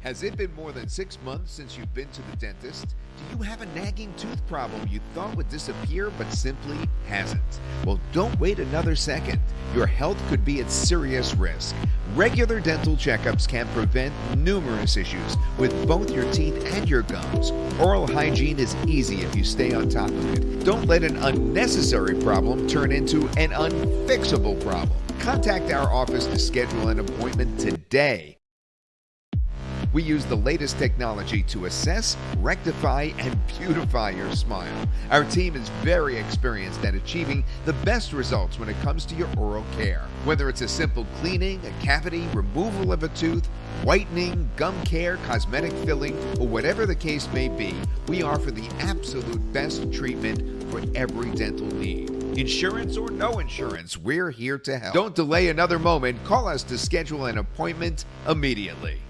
Has it been more than six months since you've been to the dentist? Do you have a nagging tooth problem you thought would disappear but simply hasn't? Well, don't wait another second. Your health could be at serious risk. Regular dental checkups can prevent numerous issues with both your teeth and your gums. Oral hygiene is easy if you stay on top of it. Don't let an unnecessary problem turn into an unfixable problem. Contact our office to schedule an appointment today. We use the latest technology to assess, rectify, and beautify your smile. Our team is very experienced at achieving the best results when it comes to your oral care. Whether it's a simple cleaning, a cavity, removal of a tooth, whitening, gum care, cosmetic filling, or whatever the case may be, we offer the absolute best treatment for every dental need. Insurance or no insurance, we're here to help. Don't delay another moment. Call us to schedule an appointment immediately.